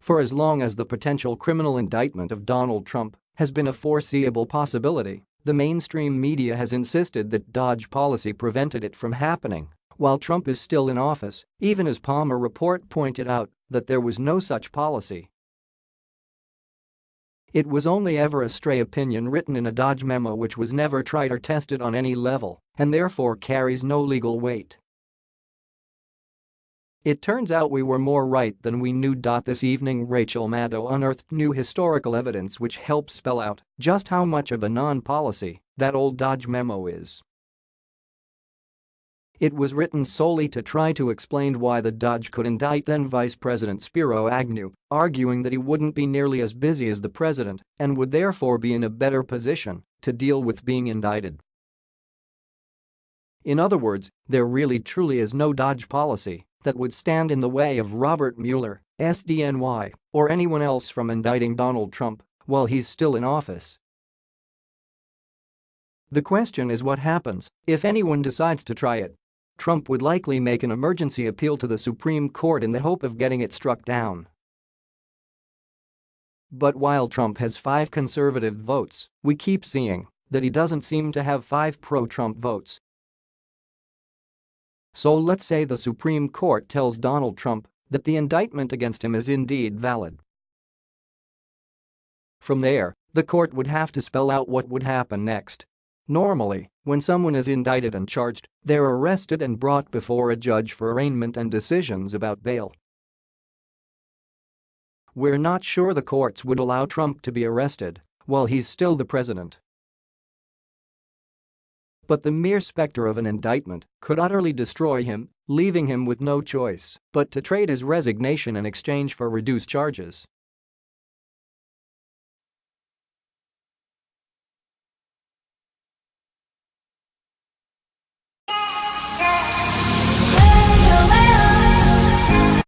For as long as the potential criminal indictment of Donald Trump has been a foreseeable possibility, the mainstream media has insisted that DOJ policy prevented it from happening while Trump is still in office, even as Palmer report pointed out that there was no such policy. It was only ever a stray opinion written in a DOJ memo which was never tried or tested on any level and therefore carries no legal weight. It turns out we were more right than we knew. This evening Rachel Maddow unearthed new historical evidence which helps spell out just how much of a non-policy that old DOJ memo is. It was written solely to try to explain why the DOJ could indict then Vice President Spiro Agnew, arguing that he wouldn't be nearly as busy as the president and would therefore be in a better position to deal with being indicted. In other words, there really truly is no DOJ policy that would stand in the way of Robert Mueller, SDNY, or anyone else from indicting Donald Trump while he's still in office. The question is what happens if anyone decides to try it. Trump would likely make an emergency appeal to the Supreme Court in the hope of getting it struck down. But while Trump has five conservative votes, we keep seeing that he doesn't seem to have five pro-Trump votes so let's say the Supreme Court tells Donald Trump that the indictment against him is indeed valid. From there, the court would have to spell out what would happen next. Normally, when someone is indicted and charged, they're arrested and brought before a judge for arraignment and decisions about bail. We're not sure the courts would allow Trump to be arrested while he's still the president. But the mere specter of an indictment could utterly destroy him, leaving him with no choice but to trade his resignation in exchange for reduced charges.